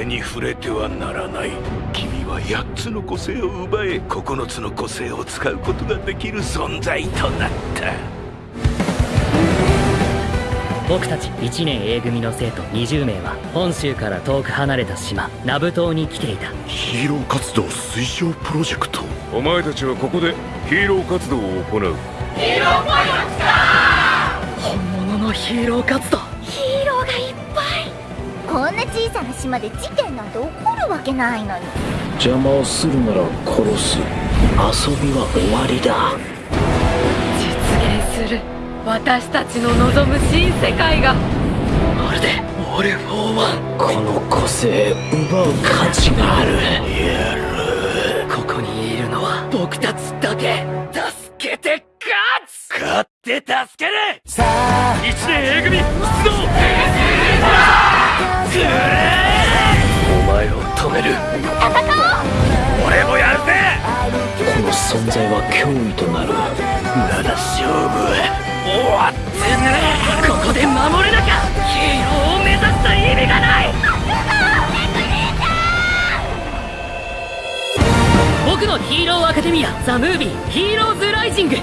れに触れてはならない。君は8つの個性を奪え9つの個性を使うことができる存在となった。僕たち1年 A 組の生徒20名は本州から遠く離れた島ナブ島に来ていた。ヒーロー活動推奨プロジェクト。お前たちはここでヒーロー活動を行う。ヒーローパイロットだ本物のヒーロー活動こんな小さな島で事件なんて起こるわけないのに。邪魔をするなら殺す。遊びは終わりだ。実現する私たちの望む新世界が。まるでオール・フォー・ワンこの個性奪う価値がある。やる。ここにいるのは僕たちだけ。助けて勝つ勝って助ける。1年存在は脅威となる。まだ勝負。終わってねここで守れなきゃヒーローを目指した意味がない。僕のヒーローアカデミアザ・ムービーヒーローズ・ライジング。